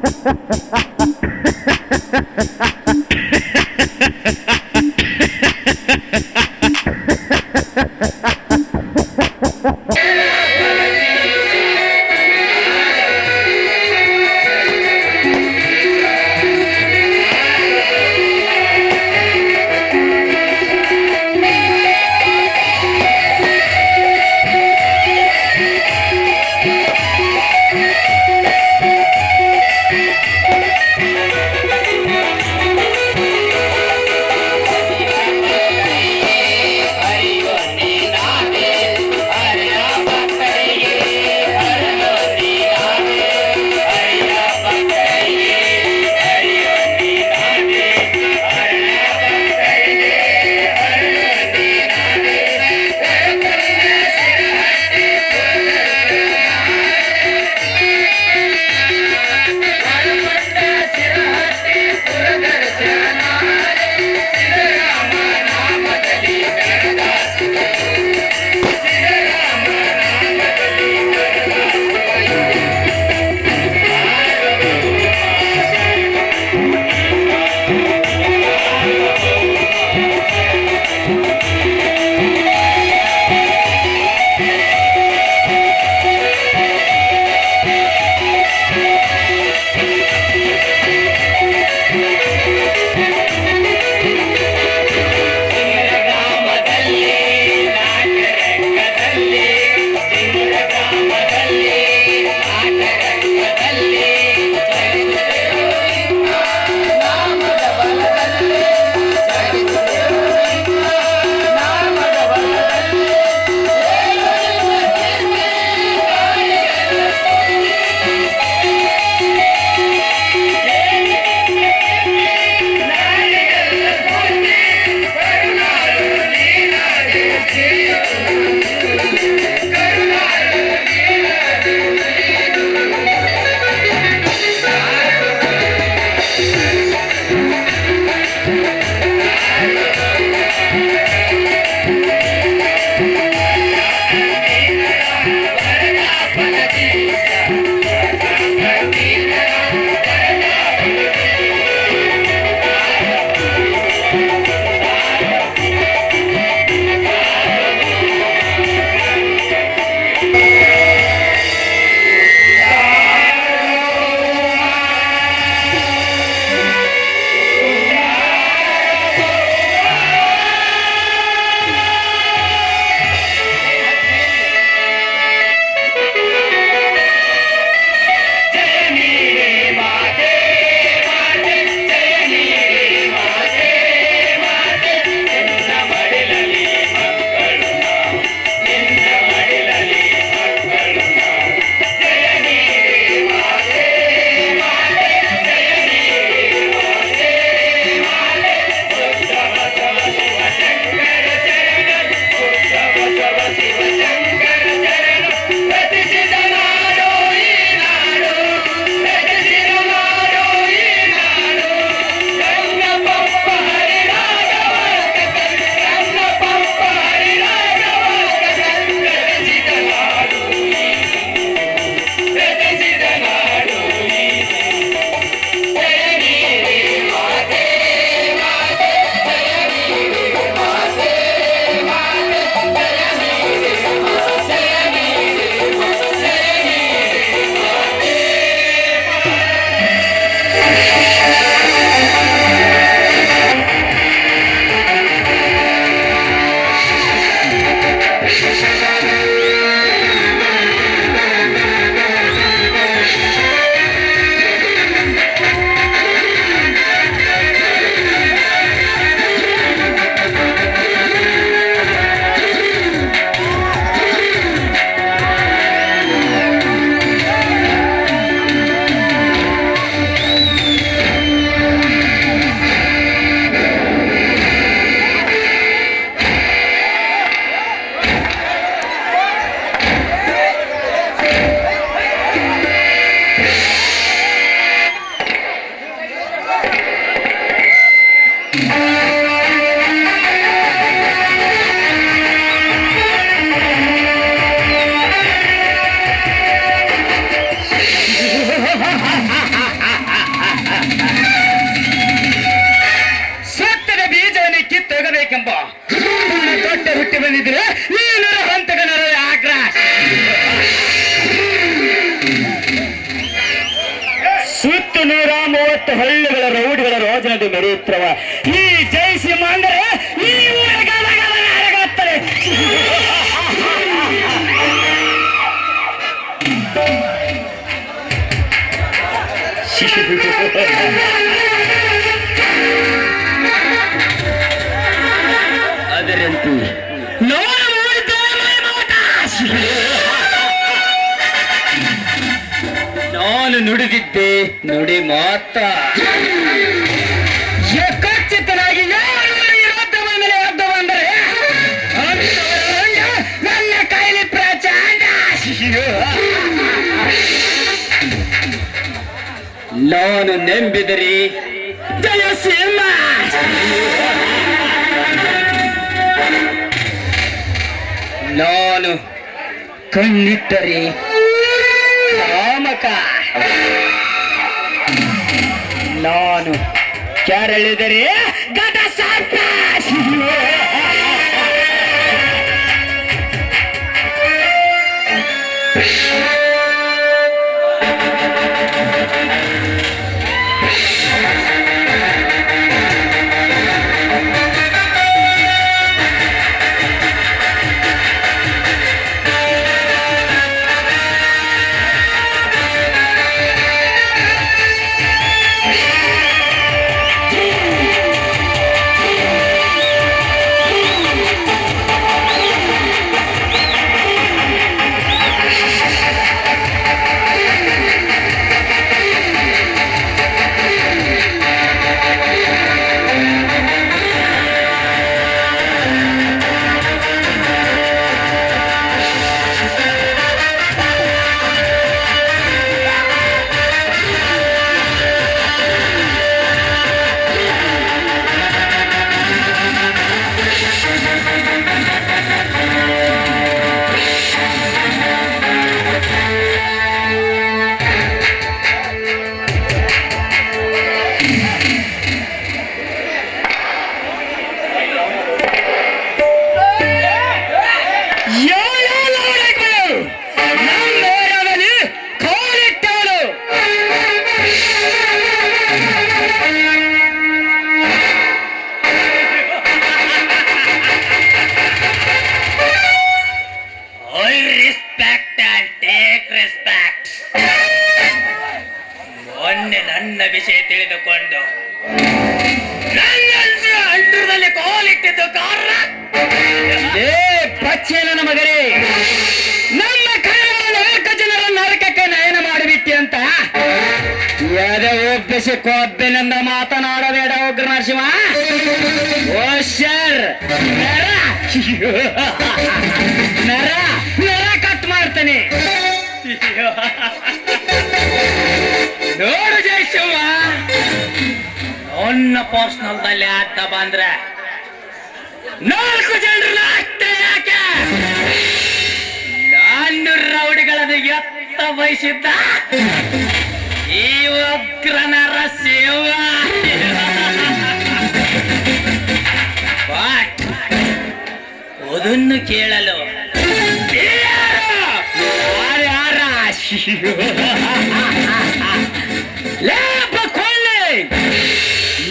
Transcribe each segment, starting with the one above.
Ha ha ha ha ha! ರೋಜನದು ಮೆರೆಯುತ್ತವ. ಈ ಜೈ ಸಿಂಹ ಅಂದರೆ ಈ ಊರಿಗೆ ಅದರಂತೂ ನಾನು ನುಡಿದಿದ್ದೆ ನುಡಿ ಮಾತ. ನಾನು ನೆಂಬಿದರಿ. ಜಯ ಸಿಂಹ ನಾನು ಕಣ್ಣಿಟ್ಟರಿ ಕಾಮಕ. ನಾನು ಕೆರಳಿದರೆ ಗದ ಸಾಕ ಒಪ್ಪಿಸಿ ಕೊಬ್ಬಿನಿಂದ ಮಾತನಾಡಬೇಡ ಉಗ್ರ ನರಸಿಂಹ ಓ ಶರ್, ನರ. ನರ ನರ ಕಟ್ ಮಾಡ್ತಾನೆ. ನೋಡು ಜಯಸಿಂಹ. ಅನ್ನ ಪರ್ಸನಲ್ ದಲ್ಲಿ ಅಡ್ಡ ಬಂದ್ರೆ ನಾಲ್ಕು ಜನರು ಅಷ್ಟೇ ಯಾಕೆ? ನಾನು ರೌಡಿಗಳನ್ನು ಎತ್ತ ಬಯಸಿದ್ದ? ಈ ಉಗ್ರನರ ಬಟ್ ಅದನ್ನು ಕೇಳಲು.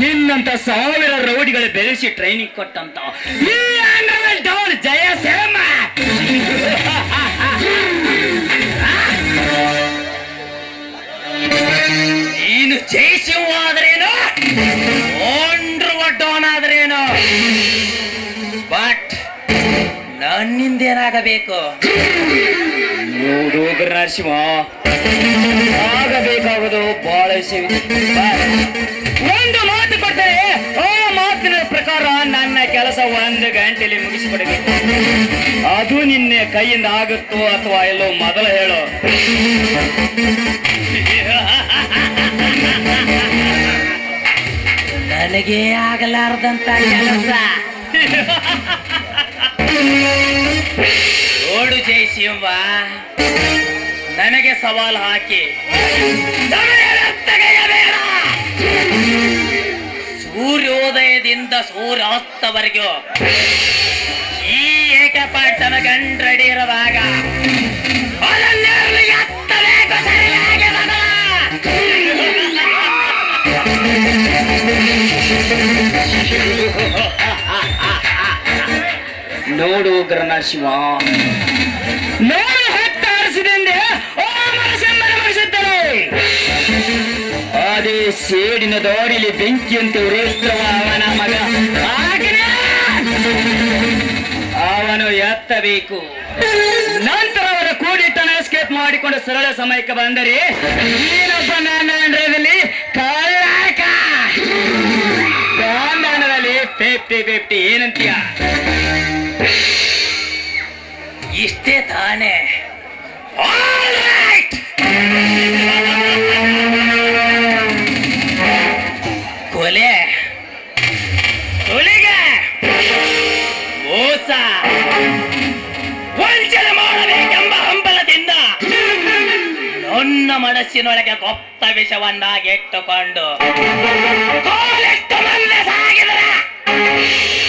ನಿನ್ನಂತ ಸಾವಿರ ರೌಡಿಗಳು ಬೆಳೆಸಿ ಟ್ರೈನಿಂಗ್ ಕೊಟ್ಟಂತ. ಜಯ ಸೇಮ ನೀನು ಜಯಿಸುವ ಆದ್ರೇನು? ಓಂಡ್ರು ಡಾನ್ ಆದ್ರೇನು? ಬಟ್ ನನ್ನಿಂದೇನಾಗಬೇಕು ನೋಡು ಉಗ್ರ ನರಸಿಂಹ, ಆಗಬೇಕಾಗೋದು ಬಹಳ ಒಂದು ಮಾತು ಕೊಟ್ಟರೆ ಆ ಮಾತಿನ ಪ್ರಕಾರ ನನ್ನ ಕೆಲಸ ಒಂದು ಗಂಟೆಯಲ್ಲಿ ಮುಗಿಸಿಕೊಡಬೇಕು ಅದು ನಿನ್ನೆ ಕೈಯಿಂದ ಆಗುತ್ತೋ ಅಥವಾ ಎಲ್ಲೋ ಮೊದಲು ಹೇಳು. ನನಗೆ ಆಗಲಾರ್ದಂತ ಕೆಲಸ ನೋಡು ಜಯಸಿಂಹ ನನಗೆ ಸವಾಲು ಹಾಕಿ. ಸೂರ್ಯೋದಯದಿಂದ ಸೂರ್ಯಾಸ್ತವರೆಗೂ ಈ ಏಕೆ ಪಾಡ್ಸನ ನೋಡು ಉಗ್ರನ ಶಿವ. ನೋಡು ಅದೇ ಸೇಡಿನ ದಾಡಿಲಿ ಬೆಂಕಿಯಂತೆ ಉರಿಯುತ್ತವ ಅವನ ಮಗ. ಅವನು ಎತ್ತಬೇಕು. ನಂತರ ಅವರ ಕೂಡಿಟ್ಟನ ಎಸ್ಕೇಪ್ ಮಾಡಿಕೊಂಡು ಸರಳ ಸಮಯಕ್ಕೆ ಬಂದರೆ ನೀನೊಬ್ಬ ನನ್ನ ಅಂಡ್ರದಲ್ಲಿ ಫಿಫ್ಟಿ ಫಿಫ್ಟಿ ಏನಂತೀಯ? ಇಷ್ಟೇ ತಾನೇ! ಕೊಲೆ. ಸುಲಿಗೆ ಮೋಸ. ವಂಚನೆ ಮಾಡಬೇಕೆಂಬ ಹಂಬಲದಿಂದ ನನ್ನ ಮನಸ್ಸಿನೊಳಗೆ ಗೊಪ್ತ ವಿಷವನ್ನಾಗಿಟ್ಟುಕೊಂಡು. ಕಾಲಿಟ್ಟು ಮಂದಿ Thank you.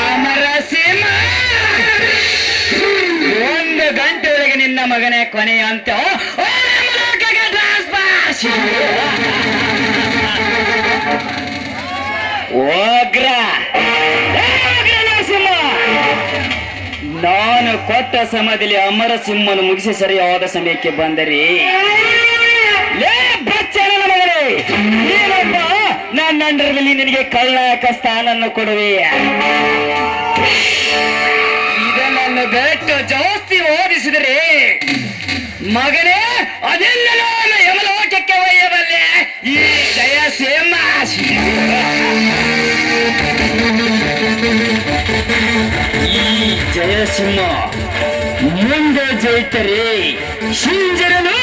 ಅಮರ ಸಿಂಹ! ಒಂದು ಗಂಟೆ ಒಳಗೆ ನಿನ್ನ ಮಗನೇ ಕೊನೆಯ ಅಂತ ಓಗ್ರ ನಾನು ಕೊಟ್ಟ ಸಮಯದಲ್ಲಿ ಅಮರ ಸಿಂಹನು ಮುಗಿಸಿ ಸರಿಯಾದ ಸಮಯಕ್ಕೆ ಬಂದರೆ ಅಂಡರ್ನಲ್ಲಿ ನಿನಗೆ ಕಳ್ಳಾಕ ಸ್ಥಾನನ್ನು ಕೊಡುವೆ. ಇದನ್ನು ಬೆಟ್ಟು ಜಾಸ್ತಿ ಓದಿಸಿದರೆ ಮಗನೇ ಅದೆಲ್ಲ ಯಮಲೋಕಕ್ಕೆ ಒಯ್ಯಬಲ್ಲೆ. ಈ ಜಯ ಸೇಮ ಈ ಜಯಸಿಂಹ ಮುಂದೆ ಜೈತರೆ ಶಿಂಜರನು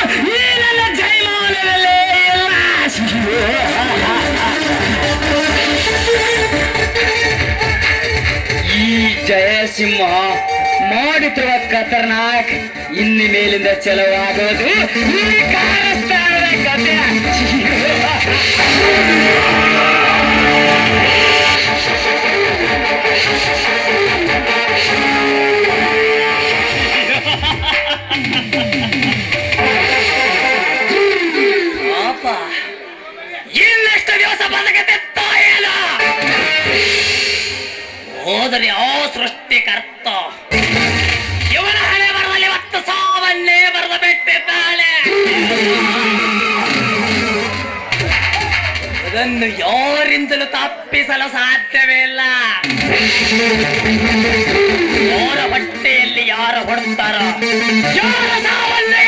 ಜಯಸಿಂಹ ಮಾಡುತ್ತಿರುವ ಖತರ್ನಾಕ್ ಇನ್ನು ಮೇಲಿಂದ ಚಲವಾಗುವುದು ಕಥೆ ಪಾಪ ಹೋದರೆ ಆ ಸೃಷ್ಟಿಕರ್ತ ಇವನ ಹಣೆ ಬರದಲ್ಲಿ ಇವತ್ತು ಸಾವನ್ನೇ ಬರೆದು ಬಿಟ್ಟಿದ್ದಾಳೆ ಅದನ್ನು ಯಾರಿಂದಲೂ ತಪ್ಪಿಸಲು ಸಾಧ್ಯವೇ ಇಲ್ಲ. ಯಾರ ಹೊಟ್ಟೆಯಲ್ಲಿ ಯಾರು ಹೊಡ್ತಾರೋ? ಯಾರ ಸಾವನ್ನು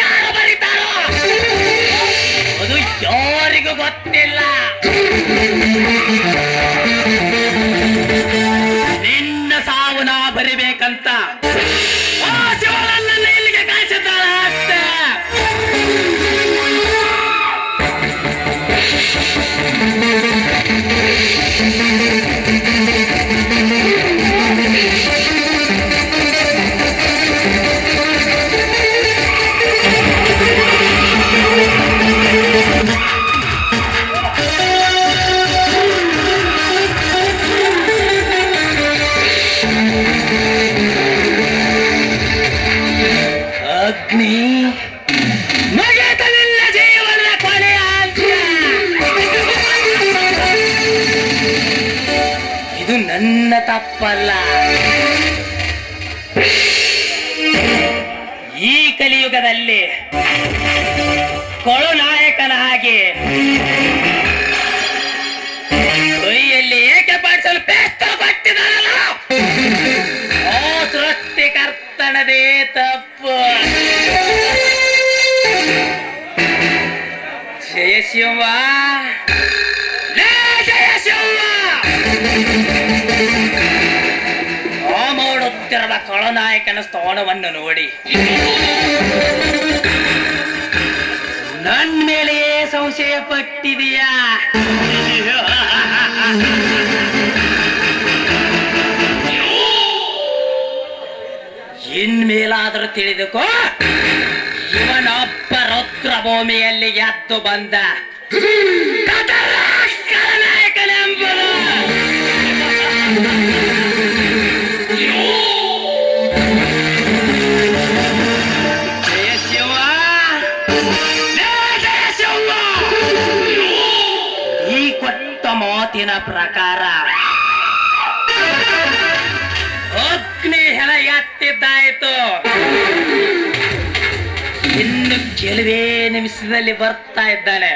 ತಪ್ಪಲ್ಲ. ಈ ಕಲಿಯುಗದಲ್ಲಿ ಕೊಳು ಹಾಗೆ ಕೈಯಲ್ಲಿ ಏಕೆ ಪಾಡಿಸಲು ಬೇಸ್ತ ಕೊಟ್ಟಿದ್ದಾನಲ್ಲ? ಸೃಷ್ಟಿ ಸೃಷ್ಟಿಕರ್ತನದೇ ತಪ್ಪು. ಜಯ ಖಳನಾಯಕನ ಸ್ಥಾನವನ್ನು ನೋಡಿ. ನನ್ನ ಮೇಲೆಯೇ ಸಂಶಯ ಪಟ್ಟಿದೆಯಾ? ಇನ್ಮೇಲಾದರೂ ತಿಳಿದುಕೋ. ಇವನೊಬ್ಬ ರುದ್ರ ಭೂಮಿಯಲ್ಲಿ ಎದ್ದು ಬಂದ. ನಾಯಕನೆಂಬುದು. ಪ್ರಕಾರ. ಅಗ್ನಿ ಹೆಲ ಎತ್ತಿದ್ದಾಯ್ತು. ಇನ್ನು ಕೆಲವೇ ನಿಮಿಷದಲ್ಲಿ ಬರ್ತಾ ಇದ್ದಾನೆ